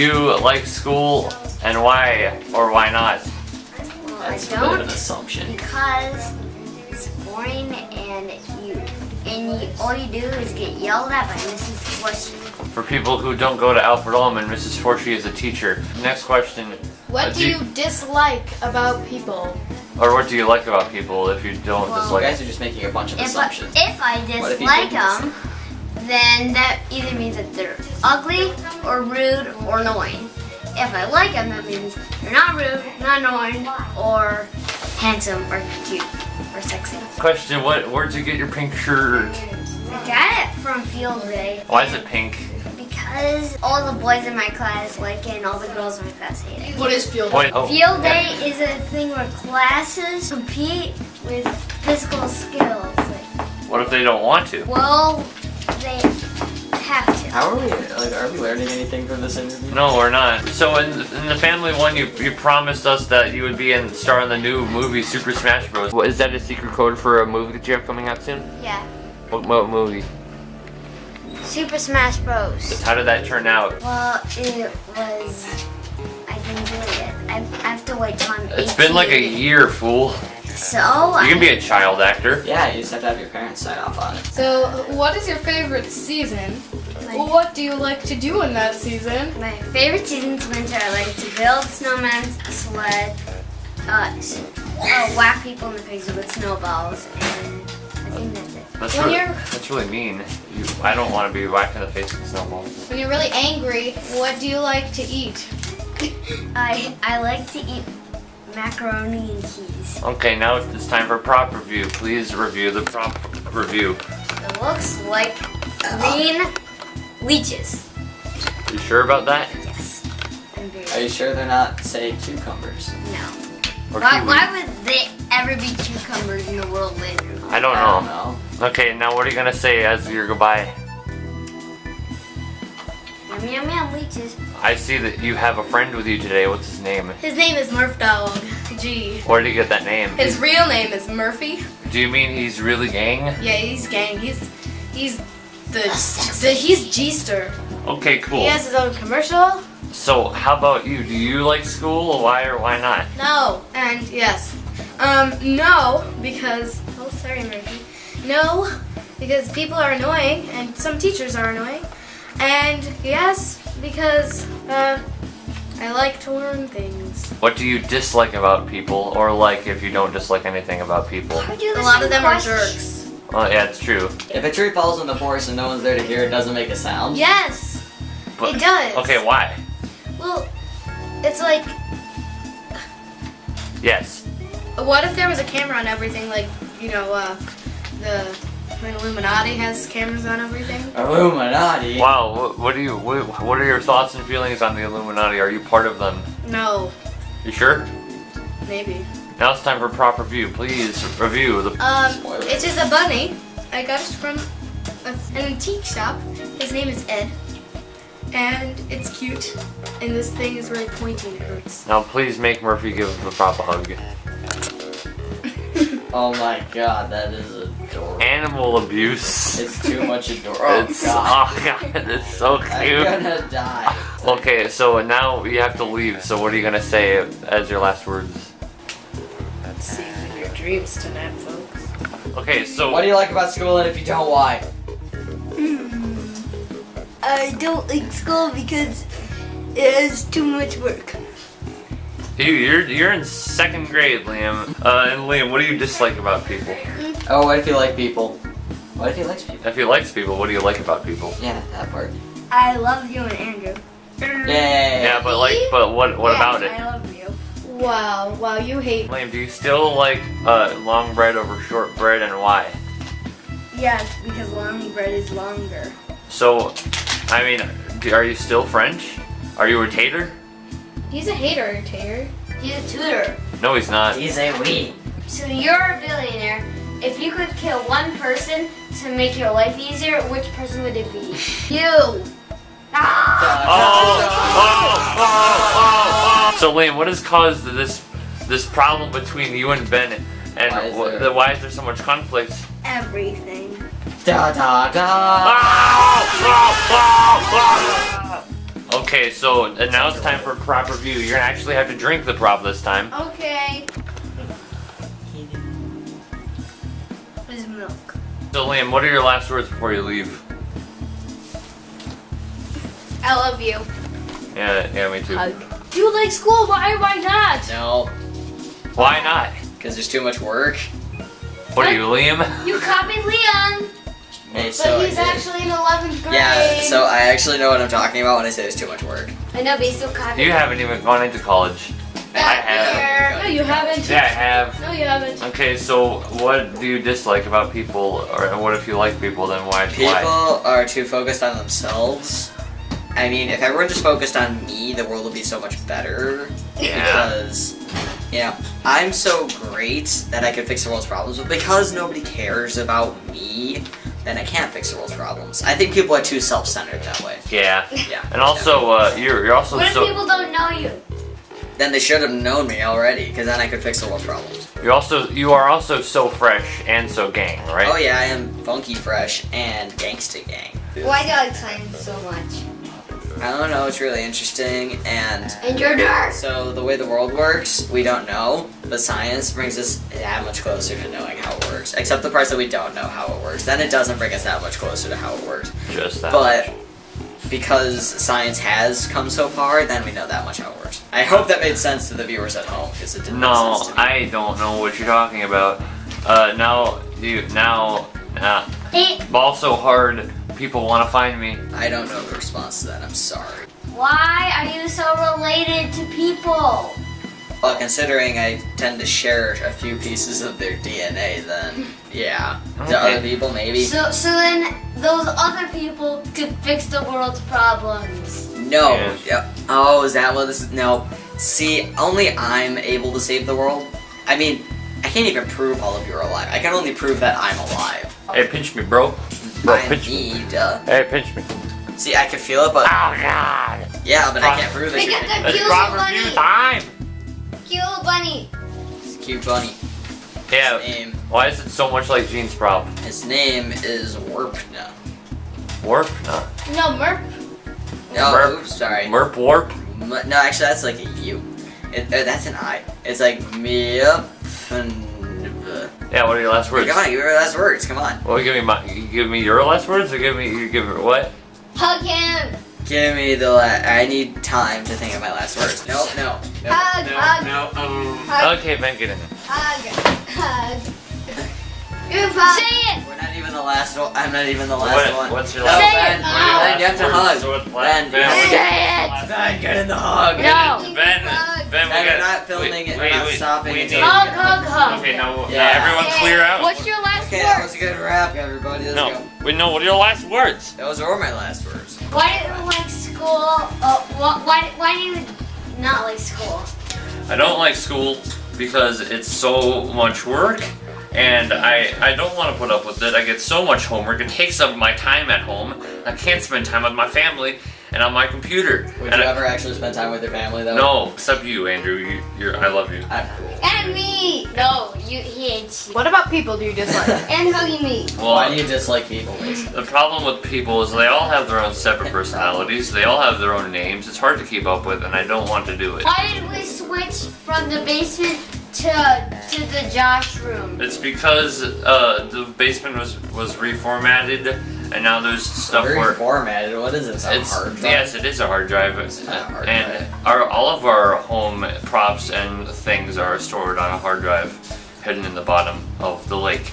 you like school and why or why not? Well, That's I a bit of an assumption. because it's boring and you and you, all you do is get yelled at by Mrs. Fortune. For people who don't go to Alfred Ullman, Mrs. Forshee is a teacher. Next question. What Uh, do you dislike about people? Or what do you like about people if you don't Well, You dislike? guys are just making a bunch of If assumptions. if I if you dislike them, then that either means that they're ugly or rude or annoying. If I like them, that means they're not rude, not annoying, or handsome or cute or sexy. Question. What? Where'd you get your pink shirt? I got it from field day. Why is it pink? Because all the boys in my class like it and all the girls in my class hate it. What is field? day? Oh. Field day is a thing where classes compete with physical skills. Like, What if they don't want to? well, they have to. How are we? Like, are we learning anything from this interview? No, we're not. So in, in the family one, you you promised us that you would be in star in the new movie Super Smash Bros. What, is that a secret code for a movie that you have coming out soon? Yeah. What, what movie? Super Smash Bros. How did that turn out? Well, it was. I didn't do it yet. I, I have to wait till I'm 18. It's been like a year, fool. So You can be a child actor. Yeah, you just have to have your parents sign off on it. So, what is your favorite season? my, What do you like to do in that season? my favorite season's winter. I like to build snowmen, sled, uh, uh, whack people in the face with snowballs, and I think that's it. That's When really, you're- that's really mean. You, I don't want to be whacked in the face with snowballs. When you're really angry, what do you like to eat? I I like to eat macaroni and cheese. Okay, now it's time for prop review. Please review the prop review. It looks like green leeches. You sure about that? Yes. I'm very Are you sure they're not, say, cucumbers? No. Or Why, why would they ever be cucumbers in the world later? I don't I don't know. know. Okay, now what are you gonna say as your goodbye? Yum yum yum leeches. I see that you have a friend with you today. What's his name? His name is Murph Dog. G. Where did you get that name? His real name is Murphy. Do you mean he's really gang? Yeah, he's gang. He's he's the, the he's G-ster. Okay, cool. He has his own commercial. So how about you? Do you like school? Why or why not? No, and yes. Um, no, because oh sorry Murphy. No, because people are annoying and some teachers are annoying. And yes, because uh, I like to learn things. What do you dislike about people, or like if you don't dislike anything about people? A lot of them are jerks. Well, yeah, it's true. If a tree falls in the forest and no one's there to hear it, doesn't make a sound. Yes, But- it does. Okay, why? Well, it's like, Yes. what if there was a camera on everything? Like, you know, uh, the when Illuminati has cameras on everything. Illuminati. Wow. What, what do you? What, what are your thoughts and feelings on the Illuminati? Are you part of them? No, You sure? maybe. Now it's time for proper review. Please review the. Um, Spoiler. it is a bunny. I got it from a, an antique shop. His name is Ed. And it's cute. And this thing is really pointy and it hurts. Now please make Murphy give the prop a hug. Oh my god, that is adorable. Animal abuse. It's too much adorable. Oh It's god. oh god, it's so cute. I'm gonna die. Okay, so now you have to leave. So what are you gonna say as your last words? See you in your dreams tonight, folks. Okay, so What do you like about school and if you don't, why? Hmm. I don't like school because it has too much work. You, you're you're in second grade, Liam. Uh, and Liam, what do you dislike about people? Oh, what if you like people? What if he likes people? If he likes people, what do you like about people? Yeah, that part. I love you and Andrew. Yay. Yeah, but like, but what what Yes, about it? I love you. Wow, wow, you hate. Liam, do you still like uh, long bread over short bread, and why? Yes, because long bread is longer. So, I mean, are you still French? Are you a tater? He's a hater, Tater. He's a tutor. No, he's not. He's a we. So you're a billionaire. If you could kill one person to make your life easier, which person would it be? you. Ah! Oh, oh, oh, oh, oh. So Liam, what has caused this this problem between you and Ben, and Why is there- the- why is there so much conflict? Everything. Da da da. Okay, so now it's time for prop review. You're gonna actually have to drink the prop this time. Okay. This is milk. So Liam, what are your last words before you leave? I love you. Yeah, yeah, me too. You like school? Why? Why not? No, Why not? because there's too much work. What are you, Liam? You copied Leon, Hey, but so he's actually in 11th grade. Yeah, so I actually know what I'm talking about when I say there's too much work. I know, but he's still copied. You haven't even gone into college. I have. No, you haven't. Yeah, I have. No, you haven't. Okay, so what do you dislike about people, or what if you like people? Then why? People Why? are too focused on themselves. I mean, if everyone just focused on me, the world would be so much better. Yeah. Because, you know, I'm so great that I could fix the world's problems, but because nobody cares about me, then I can't fix the world's problems. I think people are too self-centered that way. Yeah. Yeah. And also, uh, you're you're also What if so people don't know you? Then they should have known me already, because then I could fix the world's problems. you're also you are also so fresh and so gang, right? Oh yeah, I am funky fresh and gangsta gang. Why do I like science so much? I don't know, it's really interesting, and And you're dark. So the way the world works, we don't know, but science brings us that much closer to knowing how it works. Except the parts that we don't know how it works. Then it doesn't bring us that much closer to how it works. Just that. But because science has come so far, then we know that much how it works. I hope that made sense to the viewers at home because it didn't No, make sense to me. I don't know what you're talking about. Uh, now dude, now uh, ball so hard. People want to find me. I don't know the response to that. I'm sorry. why are you so related to people? Well, considering I tend to share a few pieces of their DNA, then yeah, to other people maybe. So, so then those other people could fix the world's problems. No. Yes. Yep. Oh, is that what this is? No. See, only I'm able to save the world. I mean, I can't even prove all of you are alive. I can only prove that I'm alive. Hey, pinch me, bro. Bro, I pinch me. need. Uh, Hey, pinch me. see, I can feel it, but Oh God. yeah, but I can't prove that Pick you're up the It's cute prop bunny. time. Cute bunny. It's a cute bunny. Yeah. His name, Why is it so much like Gene's prop? his name is Warpna. Warp? No. No, Merp. No, Merp. oops, sorry. Merp warp? M- no, actually, that's like a U. It, uh, that's an I. It's like Mip. Yeah. What are your last words? Come on, give me your last words. Come on. Well, give me my. You give me your last words, or give me you give her what? Hug him. Give me the. La- I need time to think of my last words. No, no. no. Hug, hug, no. Um. Hug. Okay, Ben, get in. hug, hug. Group hug. Say it. We're not even the last one. I'm not even the last What- one. what's your no, last- Ben, Say it. Ben, you have to hug. So what- Ben, Ben, you have to what- get- Say it. Ben, get in the hug. No. Ben, Ben, Hug. Ben, we Ben, we're got- not filming wait, it. We're wait, not wait, stopping we until need- we Hug, hug, hug. Okay, now, Yeah. now everyone clear out. What's your last Okay, that was a good wrap, everybody. Let's no, go. wait, no. What are your last words? Those were my last words. Why do you like school? Uh, why, why do you not like school? I don't like school because it's so much work and I, I don't want to put up with it. I get so much homework. It takes up my time at home. I can't spend time with my family and on my computer. Would and you I- ever actually spend time with your family though? No, except you, Andrew. You, you're, I love you. I'm cool. And me. No, you he hates you. What about people do you dislike? And hugging me. Well, Why do you dislike people, Mason? the problem with people is they all have their own separate personalities. They all have their own names. It's hard to keep up with, and I don't want to do it. Why did we switch from the basement to to the Josh room? It's because uh, the basement was was reformatted, and now there's stuff Very where formatted. What is this? A It's hard drive? yes, it is a hard drive, It's not a hard and drive. our all of our home props and things are stored on a hard drive, hidden in the bottom of the lake.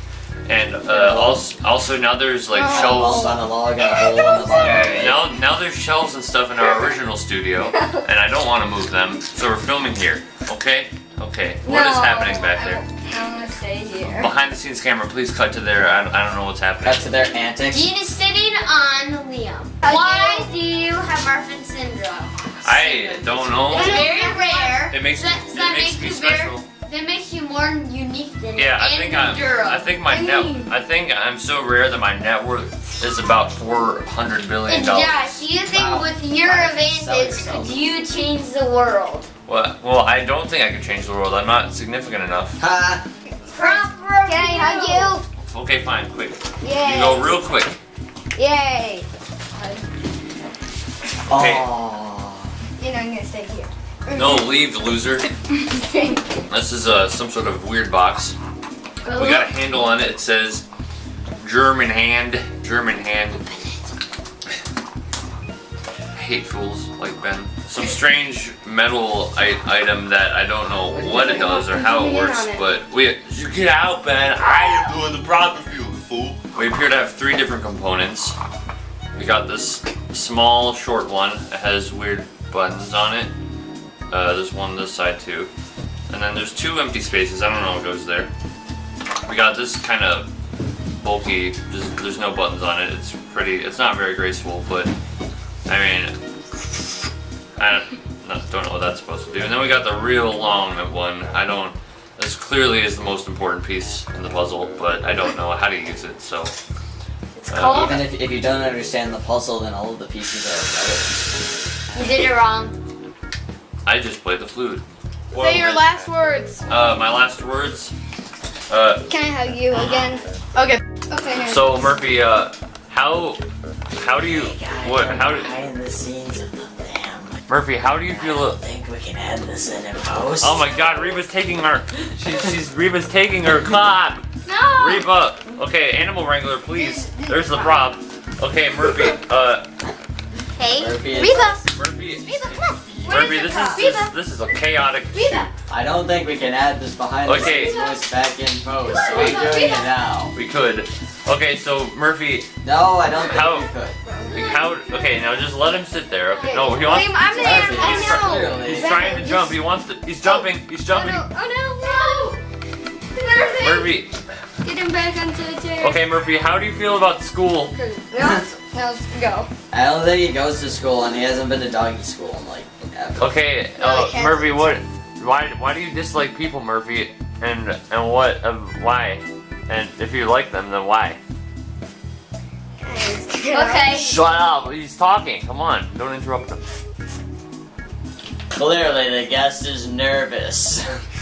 And uh, also, also now there's like Balls shelves. on a log and a hole in the bottom. Now, now there's shelves and stuff in our original studio, and I don't want to move them, so we're filming here. Okay, okay. What is happening back there? I want to stay here. Behind the scenes camera, please cut to there. I, I don't know what's happening. Cut to their antics. Dean is sitting on Liam. Why do you have Marfan syndrome? I don't know. It's very rare. It makes That- it makes makes me you very- special. That makes you more unique than Yeah, I think I'm. I think my net. I think I'm so rare that my net worth is about four hundred billion And dollars. Yeah. do you think Wow. with your Why don't you sell advantage yourself? could you change the world? Well, well, I don't think I can change the world. I'm not significant enough. Ha! Proper. Can I hug you? Okay, fine, quick. you? You go real quick. Yay! Okay. Aww. You know I'm gonna stay here. No, leave, loser. This is uh, some sort of weird box. We got a handle on it. It says German hand. German hand. I hate fools like Ben. Some strange metal item that I don't know what it does or how it works, but we you get out, Ben. I am doing the proper for you, fool. We appear to have three different components. We got this small, short one. It has weird buttons on it. Uh, there's one this side too. And then there's two empty spaces. I don't know what goes there. We got this kind of bulky. Just, there's no buttons on it. It's pretty. It's not very graceful, but I mean, I don't, no, don't know what that's supposed to do. And then we got the real long one. I don't. This clearly is the most important piece in the puzzle, but I don't know how to use it. So It's Uh, called. Even if, if you don't understand the puzzle, then all of the pieces are You did it wrong. I just played the flute. Say your last words. Uh, my last words. Uh, Can I hug you again? Okay. Okay. here. so Murphy, uh, how how do you relevant. what how do behind the scenes of the family. Murphy how do you feel? I think we can add this in in post. Oh my God, Reba's taking her. she's she's Reba's taking her clap. no. Reba, okay, animal wrangler, please. There's the prop. Okay, Murphy, uh, Hey, Murphy Reba. Murphy, Reba, come on. Murphy, this is this, this is a chaotic. Reba. I don't think we can add this behind Okay. the scenes voice back in post, so we're doing it now. We could. Okay, so Murphy, No, I don't think How- we could. how? Okay, now just let him sit there. Okay, no, he wants. William, I'm the Murphy, animal. he's I know. clearly- He's trying to jump. He wants to. He's jumping. He's oh, jumping. Oh no, Oh, no. Murphy. Murphy. Get him back onto the chair. Okay, Murphy, how do you feel about school? Now, now let's go. I don't think he goes to school, and he hasn't been to doggy school in like ever. Okay, No, uh, Murphy, what? Why? Why do you dislike people, Murphy? And and what? Uh, why? And if you like them, then why? Okay. Shut up! He's talking. Come on, don't interrupt him. Clearly, the guest is nervous.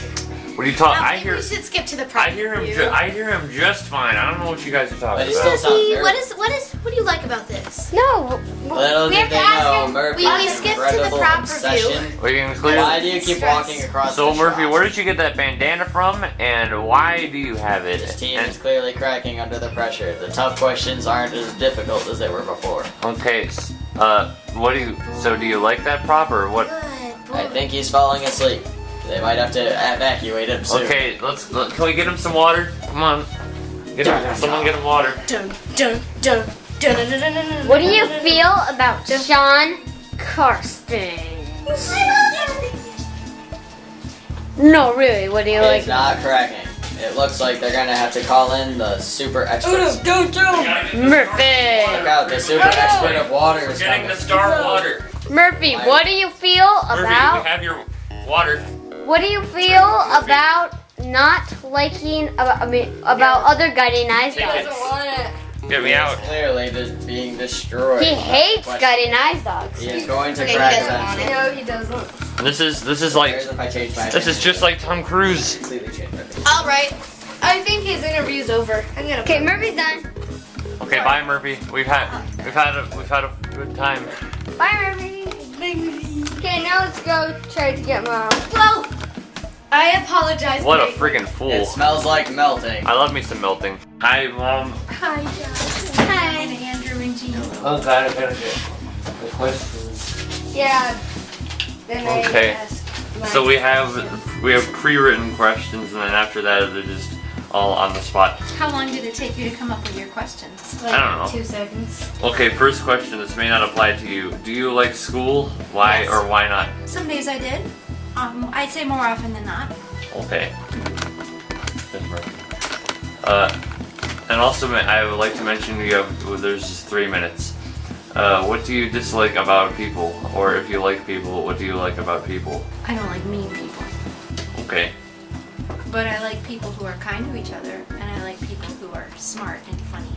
What are you talking? I I hear. we should skip to the I hear him. Ju- I hear him just fine. I don't know what you guys are talking he about. still Murphy, nervous. what is what is what do you like about this? No. Little we have to ask know, him. Murphy We- we skipped to the prop obsession. We can clear. Why do you keep Stress. walking across So the Murphy, shop? where did you get that bandana from, and why do you have it? This team And- is clearly cracking under the pressure. The tough questions aren't as difficult as they were before. okay, uh, what do you? So do you like that prop or what? Good. I think he's falling asleep. They might have to evacuate him soon. Okay, let's. Let, can we get him some water? Come on. Get him, someone get him water. Dun dun dun dun dun dun dun dun. What do you feel about Sean Karsten? No, really. What do you It's like? not cracking. It looks like they're gonna have to call in the super experts. Don't do. Murphy. Look out, the super expert of water We're is getting coming. the star water. Murphy, what do you feel Murphy, we about? have your water. What do you feel about not liking? About, I mean, about other guiding eyes Take dogs? it. want it. Get me He is out. Clearly, this being destroyed. He hates Question. guiding eyes dogs. He is going to Okay, he crack doesn't want it. No, he doesn't. This is this is like Here's if I change my this is just like Tom Cruise. completely change my opinion. All right. I think his interview's over. I'm gonna. Okay, Murphy's done. Okay, bye Murphy. We've had we've had a we've had a good time. Bye, Murphy. Okay, now let's go try to get mom. Whoa. I apologize. What a freaking fool. It smells like melting. I love me some melting. Hi mom. Hi, guys. Hi. Andrew and Jean. Oh god, I gotta get the questions. Yeah. Then I Okay. my- So we have we have pre-written questions, and then after that they're just all on the spot. How long did it take you to come up with your questions? like, I don't know. Two seconds. Okay, first question. This may not apply to you. Do you like school? Why Yes. or why not? Some days I did. Um, I'd say more often than not. Okay. Uh, and also, I would like to mention you have well, there's just three minutes. Uh, what do you dislike about people, or if you like people, what do you like about people? I don't like mean people, Okay. But I like people who are kind to each other, and I like people who are smart and funny.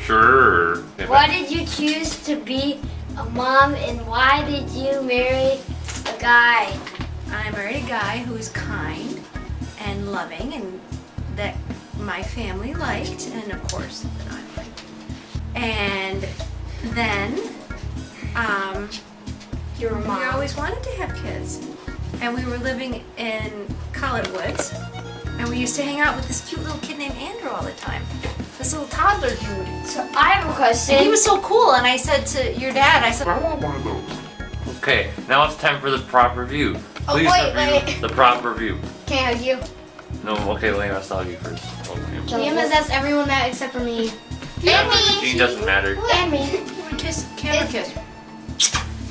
Sure. Okay, Why did you choose to be a mom and why did you marry a guy? I married a guy who is kind and loving, and that my family liked, and of course that I liked. And then, um, Your we mom. always always wanted to have kids. And we were living in Collett Woods. And we used to hang out with this cute little kid named Andrew all the time. This little toddler dude. So I have a question. And he was so cool. And I said to your dad, I said, I want one of those. Okay, now it's time for the proper view. Oh, Please wait, review wait. the prop review. Can I hug you? No, okay, Lane, I saw you first. Oh, Liam. Liam has asked everyone that except for me. And me. Gene doesn't matter. And me. kiss, camera kiss.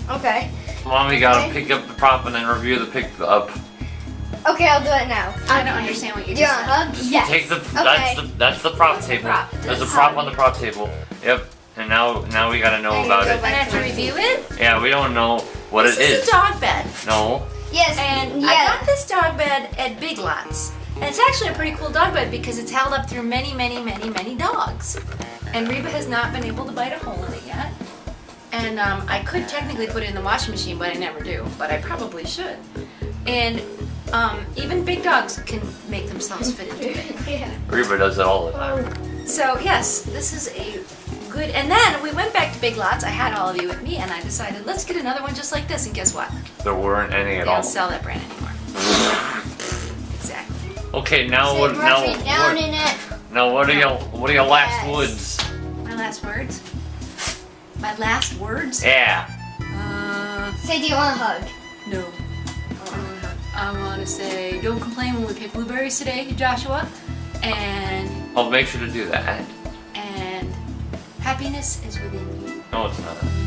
Okay. Mommy gotta pick up the prop and then review the pick up. Okay, I'll do it now. I don't understand what you Do you just want said. hug? Yes. Take the Okay. that's the that's the prop What's the table. prop? There's a prop on the prop table. Yep. And now now we gotta know And about go it. I have to review it. Yeah, we don't know what this it is is. a dog bed. No. Yes. And yeah. I got this dog bed at Big Lots. And it's actually a pretty cool dog bed because it's held up through many, many, many, many dogs. And Reba has not been able to bite a hole in it yet. And um, I could technically put it in the washing machine, but I never do. But I probably should. And um, even big dogs can make themselves fit into it. Reba does it all the time. So yes, this is a good. And then we went back to Big Lots. I had all of you with me, and I decided let's get another one just like this. And guess what? There weren't any They at all. don't sell that brand anymore. Exactly. Okay, now Sit what now Ruffy down what, in it. now what are your what are your last words? My last words. My last words. Yeah. Uh, Say, do you want a hug? I want to say, don't complain when we pick blueberries today, Joshua. And I'll make sure to do that. and happiness is within you. No, it's not.